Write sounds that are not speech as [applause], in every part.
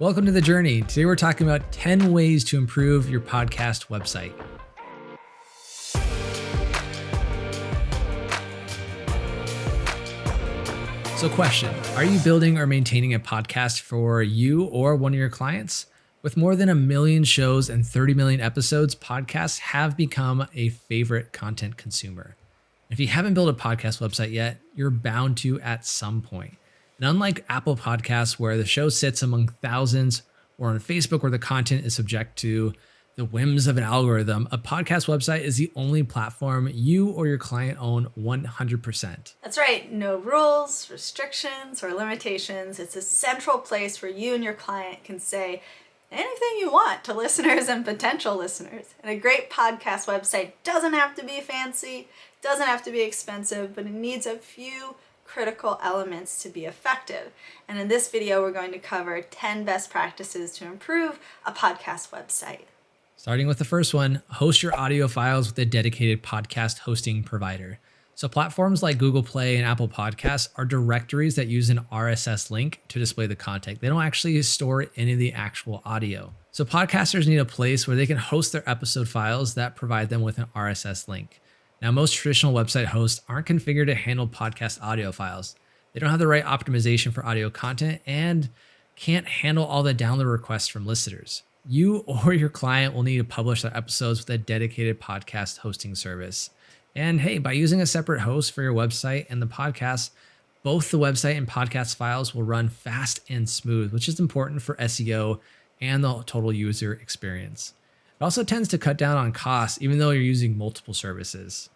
Welcome to the journey. Today we're talking about 10 ways to improve your podcast website. So, question Are you building or maintaining a podcast for you or one of your clients? With more than a million shows and 30 million episodes, podcasts have become a favorite content consumer. If you haven't built a podcast website yet, you're bound to at some point. And unlike Apple Podcasts, where the show sits among thousands, or on Facebook, where the content is subject to the whims of an algorithm, a podcast website is the only platform you or your client own 100%. That's right. No rules, restrictions, or limitations. It's a central place where you and your client can say anything you want to listeners and potential listeners. And a great podcast website doesn't have to be fancy, doesn't have to be expensive, but it needs a few critical elements to be effective. And in this video, we're going to cover 10 best practices to improve a podcast website. Starting with the first one, host your audio files with a dedicated podcast hosting provider. So platforms like Google Play and Apple Podcasts are directories that use an RSS link to display the content. They don't actually store any of the actual audio. So podcasters need a place where they can host their episode files that provide them with an RSS link. Now, most traditional website hosts aren't configured to handle podcast audio files. They don't have the right optimization for audio content and can't handle all the download requests from listeners. You or your client will need to publish their episodes with a dedicated podcast hosting service. And hey, by using a separate host for your website and the podcast, both the website and podcast files will run fast and smooth, which is important for SEO and the total user experience. It also tends to cut down on costs, even though you're using multiple services.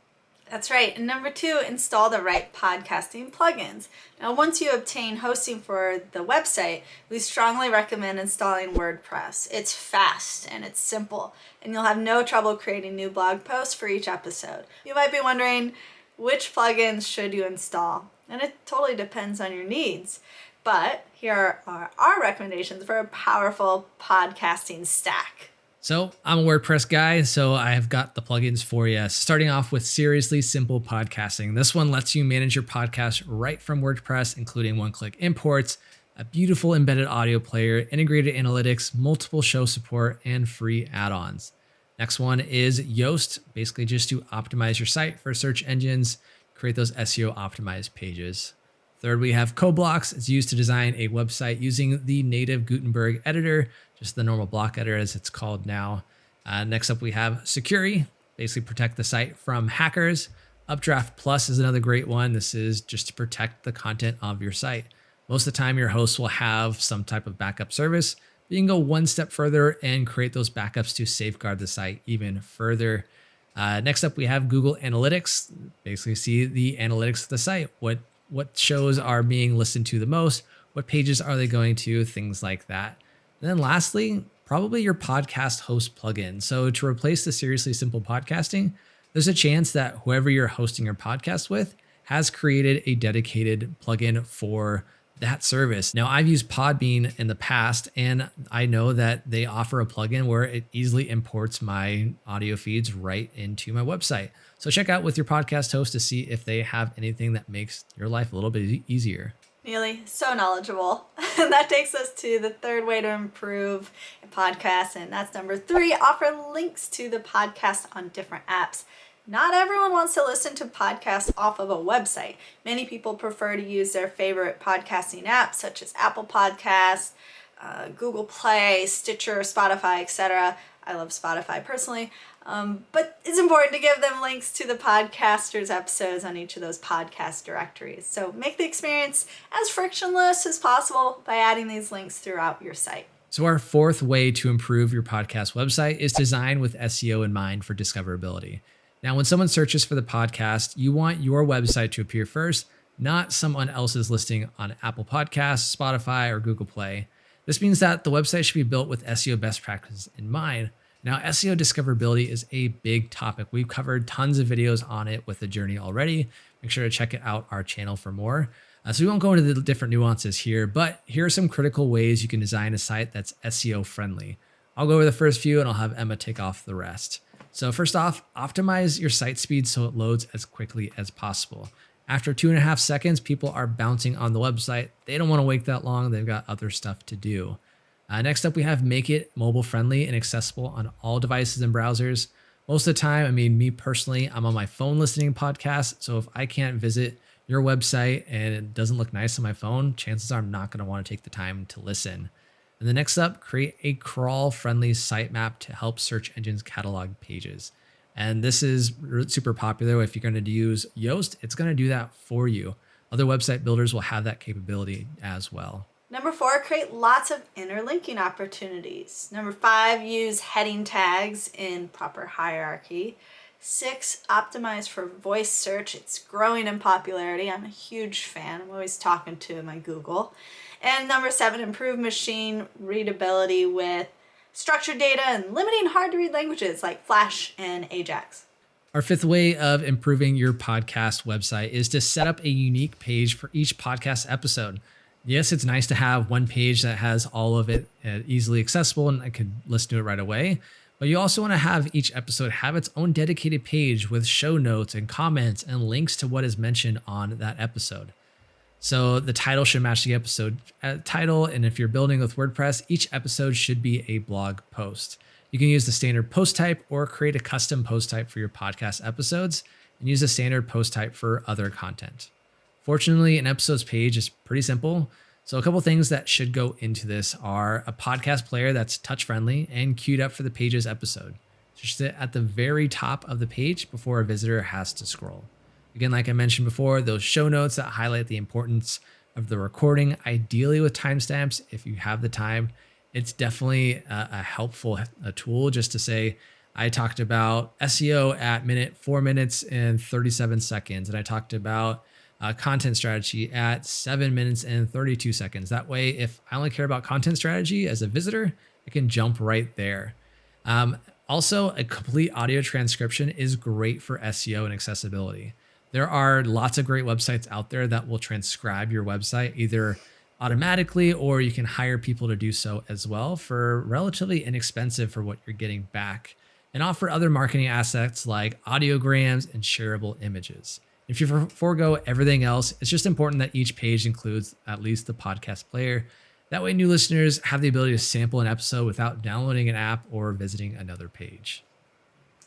That's right. And number two, install the right podcasting plugins. Now, once you obtain hosting for the website, we strongly recommend installing WordPress. It's fast and it's simple, and you'll have no trouble creating new blog posts for each episode. You might be wondering, which plugins should you install? And it totally depends on your needs. But here are our recommendations for a powerful podcasting stack. So I'm a WordPress guy, so I've got the plugins for you. Starting off with Seriously Simple Podcasting. This one lets you manage your podcast right from WordPress, including one-click imports, a beautiful embedded audio player, integrated analytics, multiple show support, and free add-ons. Next one is Yoast, basically just to optimize your site for search engines, create those SEO optimized pages. Third, we have CoBlocks. It's used to design a website using the native Gutenberg editor, just the normal block editor as it's called now. Uh, next up, we have Sucuri, basically protect the site from hackers. Updraft Plus is another great one. This is just to protect the content of your site. Most of the time, your host will have some type of backup service. But you can go one step further and create those backups to safeguard the site even further. Uh, next up, we have Google Analytics. Basically, see the analytics of the site. What what shows are being listened to the most, what pages are they going to, things like that. And then lastly, probably your podcast host plugin. So to replace the Seriously Simple Podcasting, there's a chance that whoever you're hosting your podcast with has created a dedicated plugin for that service. Now, I've used Podbean in the past, and I know that they offer a plugin where it easily imports my audio feeds right into my website. So check out with your podcast host to see if they have anything that makes your life a little bit easier. Neely, so knowledgeable. [laughs] that takes us to the third way to improve a podcast, and that's number three offer links to the podcast on different apps. Not everyone wants to listen to podcasts off of a website. Many people prefer to use their favorite podcasting apps such as Apple Podcasts, uh, Google Play, Stitcher, Spotify, etc. I love Spotify personally. Um, but it's important to give them links to the podcasters' episodes on each of those podcast directories. So make the experience as frictionless as possible by adding these links throughout your site. So, our fourth way to improve your podcast website is design with SEO in mind for discoverability. Now, when someone searches for the podcast, you want your website to appear first, not someone else's listing on Apple Podcasts, Spotify, or Google Play. This means that the website should be built with SEO best practices in mind. Now, SEO discoverability is a big topic. We've covered tons of videos on it with the journey already. Make sure to check it out our channel for more. Uh, so we won't go into the different nuances here, but here are some critical ways you can design a site that's SEO friendly. I'll go over the first few and I'll have Emma take off the rest. So first off, optimize your site speed so it loads as quickly as possible. After two and a half seconds, people are bouncing on the website. They don't want to wait that long. They've got other stuff to do. Uh, next up, we have make it mobile friendly and accessible on all devices and browsers. Most of the time, I mean, me personally, I'm on my phone listening podcasts. So if I can't visit your website and it doesn't look nice on my phone, chances are I'm not going to want to take the time to listen. And the next up, create a crawl friendly sitemap to help search engines catalog pages. And this is super popular. If you're going to use Yoast, it's going to do that for you. Other website builders will have that capability as well. Number four, create lots of interlinking opportunities. Number five, use heading tags in proper hierarchy. Six, optimize for voice search. It's growing in popularity. I'm a huge fan. I'm always talking to my Google. And number seven, improve machine readability with structured data, and limiting hard to read languages like Flash and Ajax. Our fifth way of improving your podcast website is to set up a unique page for each podcast episode. Yes, it's nice to have one page that has all of it uh, easily accessible and I could listen to it right away. But you also want to have each episode have its own dedicated page with show notes and comments and links to what is mentioned on that episode. So the title should match the episode uh, title. And if you're building with WordPress, each episode should be a blog post. You can use the standard post type or create a custom post type for your podcast episodes and use a standard post type for other content. Fortunately, an episodes page is pretty simple. So a couple things that should go into this are a podcast player that's touch friendly and queued up for the page's episode. Just at the very top of the page before a visitor has to scroll. Again, like I mentioned before, those show notes that highlight the importance of the recording, ideally with timestamps if you have the time. It's definitely a, a helpful a tool just to say, I talked about SEO at minute four minutes and 37 seconds, and I talked about uh, content strategy at seven minutes and 32 seconds. That way, if I only care about content strategy as a visitor, I can jump right there. Um, also, a complete audio transcription is great for SEO and accessibility. There are lots of great websites out there that will transcribe your website either automatically or you can hire people to do so as well for relatively inexpensive for what you're getting back and offer other marketing assets like audiograms and shareable images. If you forego everything else, it's just important that each page includes at least the podcast player. That way, new listeners have the ability to sample an episode without downloading an app or visiting another page.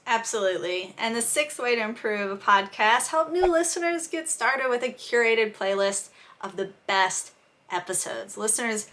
Absolutely. And the sixth way to improve a podcast, help new listeners get started with a curated playlist of the best episodes. Listeners,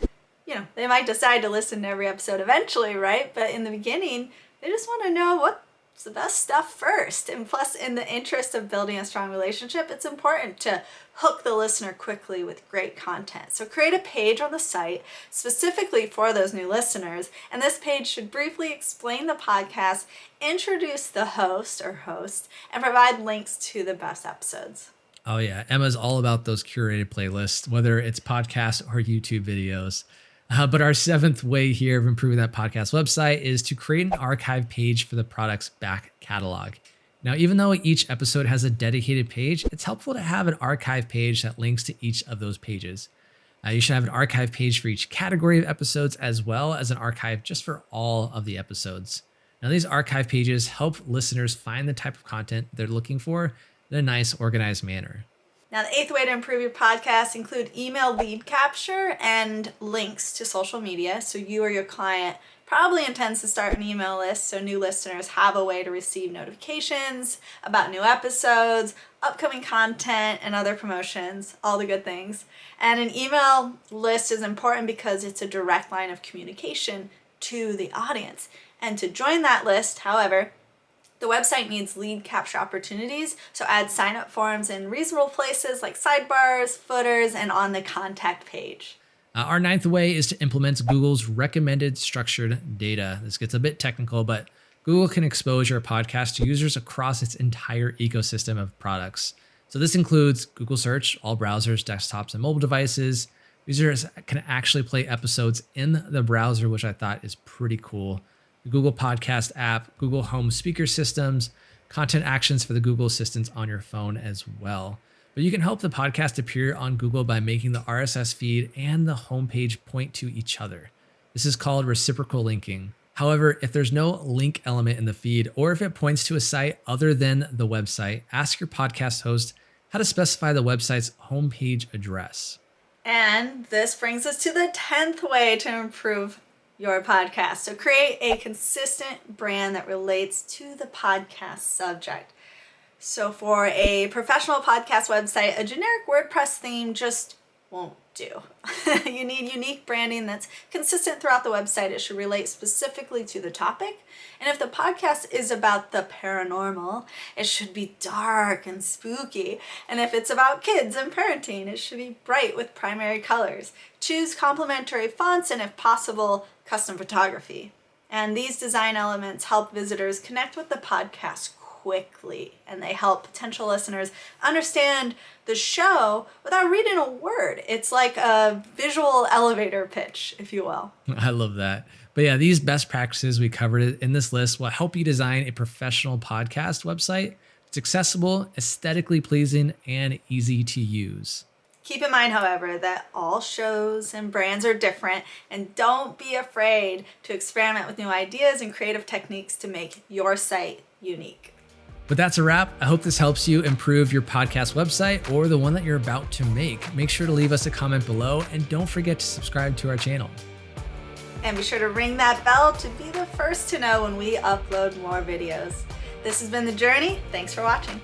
you know, they might decide to listen to every episode eventually, right? But in the beginning, they just want to know what the best stuff first. And plus, in the interest of building a strong relationship, it's important to hook the listener quickly with great content. So create a page on the site specifically for those new listeners. And this page should briefly explain the podcast, introduce the host or host, and provide links to the best episodes. Oh, yeah. Emma's all about those curated playlists, whether it's podcasts or YouTube videos. Uh, but our seventh way here of improving that podcast website is to create an archive page for the product's back catalog. Now, even though each episode has a dedicated page, it's helpful to have an archive page that links to each of those pages. Uh, you should have an archive page for each category of episodes as well as an archive just for all of the episodes. Now, these archive pages help listeners find the type of content they're looking for in a nice, organized manner. Now, the eighth way to improve your podcast include email lead capture and links to social media. So you or your client probably intends to start an email list so new listeners have a way to receive notifications about new episodes, upcoming content, and other promotions, all the good things. And an email list is important because it's a direct line of communication to the audience. And to join that list, however, the website needs lead capture opportunities, so add sign up forms in reasonable places like sidebars, footers, and on the contact page. Uh, our ninth way is to implement Google's recommended structured data. This gets a bit technical, but Google can expose your podcast to users across its entire ecosystem of products. So this includes Google Search, all browsers, desktops, and mobile devices. Users can actually play episodes in the browser, which I thought is pretty cool the Google Podcast app, Google Home speaker systems, content actions for the Google Assistants on your phone as well. But you can help the podcast appear on Google by making the RSS feed and the homepage point to each other. This is called reciprocal linking. However, if there's no link element in the feed, or if it points to a site other than the website, ask your podcast host how to specify the website's homepage address. And this brings us to the 10th way to improve your podcast. So create a consistent brand that relates to the podcast subject. So for a professional podcast website, a generic WordPress theme just won't do. [laughs] you need unique branding that's consistent throughout the website. It should relate specifically to the topic. And if the podcast is about the paranormal, it should be dark and spooky. And if it's about kids and parenting, it should be bright with primary colors. Choose complementary fonts and if possible, custom photography. And these design elements help visitors connect with the podcast quickly and they help potential listeners understand the show without reading a word. It's like a visual elevator pitch, if you will. [laughs] I love that. But yeah, these best practices we covered in this list will help you design a professional podcast website. It's accessible, aesthetically pleasing, and easy to use. Keep in mind, however, that all shows and brands are different, and don't be afraid to experiment with new ideas and creative techniques to make your site unique. But that's a wrap. I hope this helps you improve your podcast website or the one that you're about to make. Make sure to leave us a comment below and don't forget to subscribe to our channel. And be sure to ring that bell to be the first to know when we upload more videos. This has been The Journey. Thanks for watching.